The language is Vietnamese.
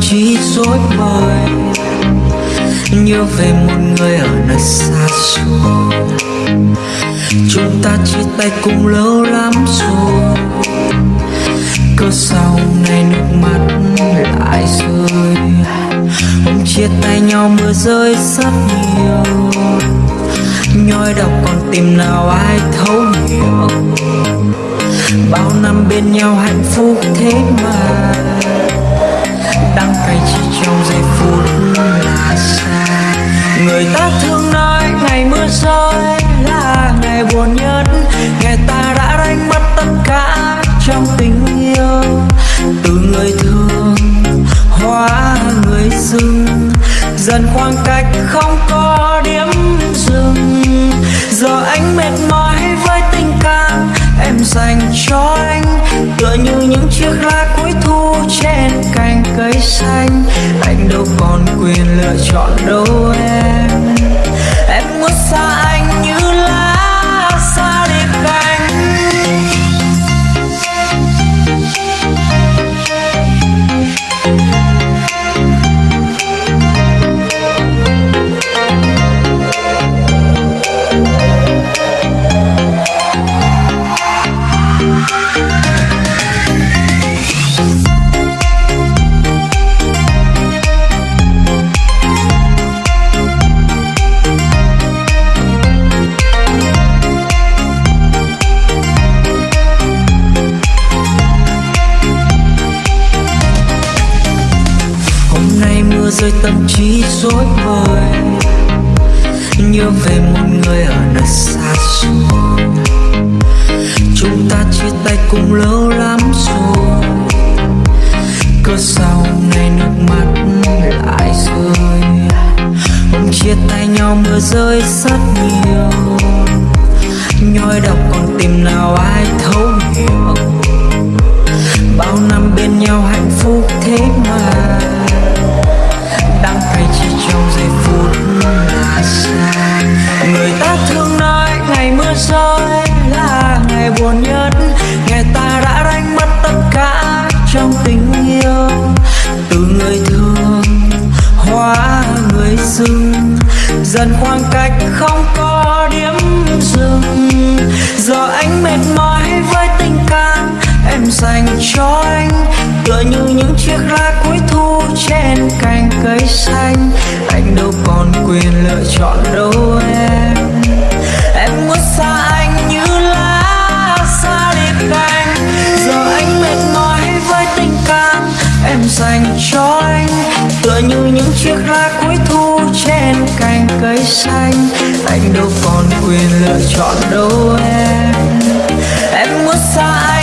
trí dối bời. Nhớ về một người ở nơi xa xôi. Chúng ta chia tay cũng lâu lắm rồi. Cớ sau này nước mắt lại rơi. Hôm chia tay nhau mưa rơi rất nhiều. Nhói đau còn tìm nào ai thấu hiểu. Bao năm bên nhau hạnh phúc thế mà. Đắng cay chỉ trong giây phút là xa Người ta thường nói ngày mưa rơi là ngày buồn nhất. Ngày ta đã đánh mất tất cả trong tình yêu. Từ người thương, hóa người dưng Dần khoảng cách không có điểm dừng. Giờ anh mệt mỏi với tình cảm em dành cho anh. Tựa như những chiếc lá cây xanh Anh đâu còn quyền lựa chọn đâu em. Em muốn xa nay tâm trí dối bời. Nhớ về một người ở nơi xa xôi. Chúng ta chia tay cũng lâu lắm rồi. Cớ sau này nước mắt lại rơi. Hôm chia tay nhau mưa rơi rất nhiều. Ngày buồn nhất. Ngày ta đã đánh mất tất cả trong tình yêu. Từ người thương, hóa người dưng Dần khoảng cách không có điểm dừng. Giờ anh mệt mỏi với tình cảm em dành cho anh. Tựa như những chiếc lá cuối thu trên cành cây xanh. Anh đâu còn quyền lựa chọn đâu em. Em muốn xa dành cho anh. Tựa như những chiếc lá cuối thu trên cành cây xanh. Anh đâu còn quyền lựa chọn đâu em. Em muốn xa anh